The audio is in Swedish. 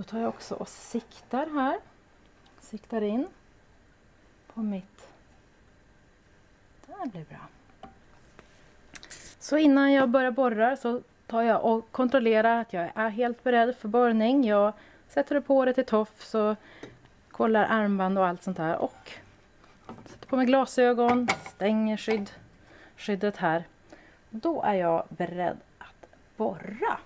Då tar jag också och siktar här. Siktar in på mitt... Det här blir bra. Så innan jag börjar borra så tar jag och kontrollerar att jag är helt beredd för borrning. Jag sätter på det till tofs och kollar armband och allt sånt där. Och sätter på mig glasögon, stänger skydd, skyddet här. Då är jag beredd att borra.